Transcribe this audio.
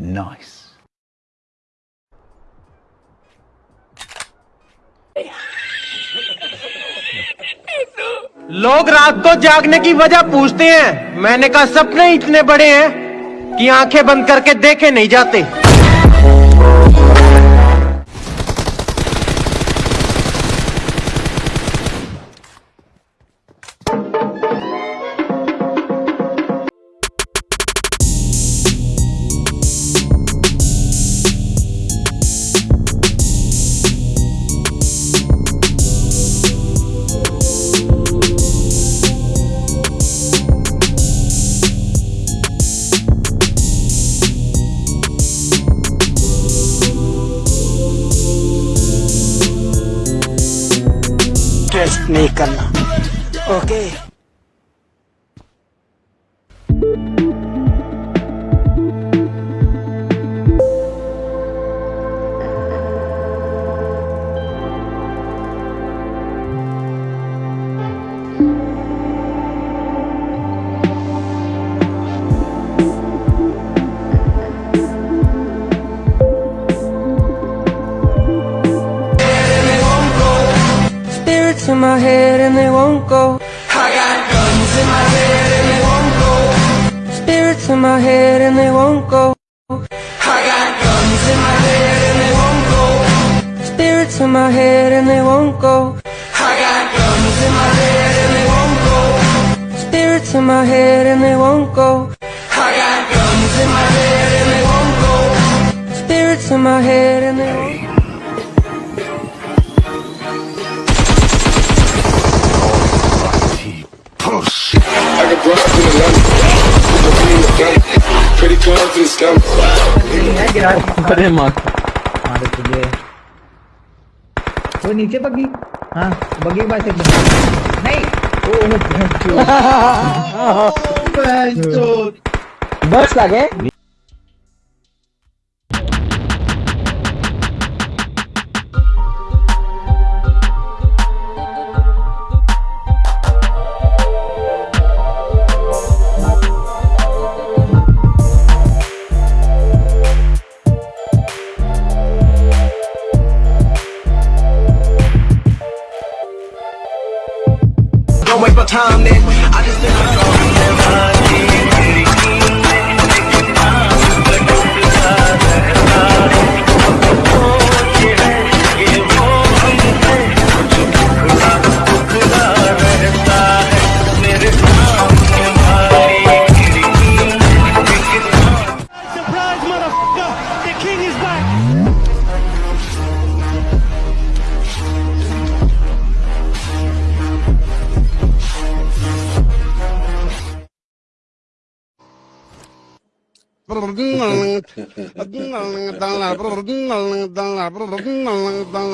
Nice. लोग रात को जागने की वजह पूछते हैं मैंने कहा, सपने इतने बड़े हैं कि आँखें बंद करके देखे नहीं जाते टेस्ट नहीं करना। Okay In my head and they won't go. I got guns in my head and they won't go. Spirits in my head and they won't go. I got guns in my head and they won't go. Spirits in my head and they won't go. I got guns in my head and they won't go. Spirits in my head and they won't go. I got guns in my head and they won't go. Spirits in my head and they won't go. I got broads in the family. Credit cards in the scammers. अरे माँ मारे तुझे वो नीचे बगी हाँ बगी पास एक नहीं ओ बस लागे Don't time then. I just think